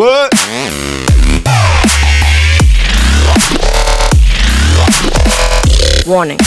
What? Warning.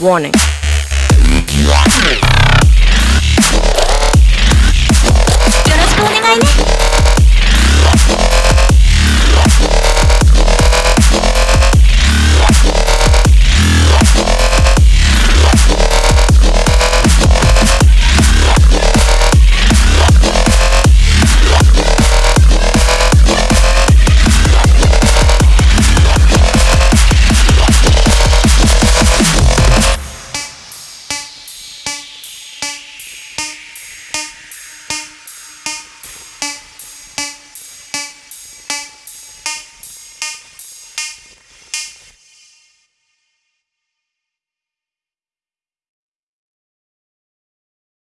Warning.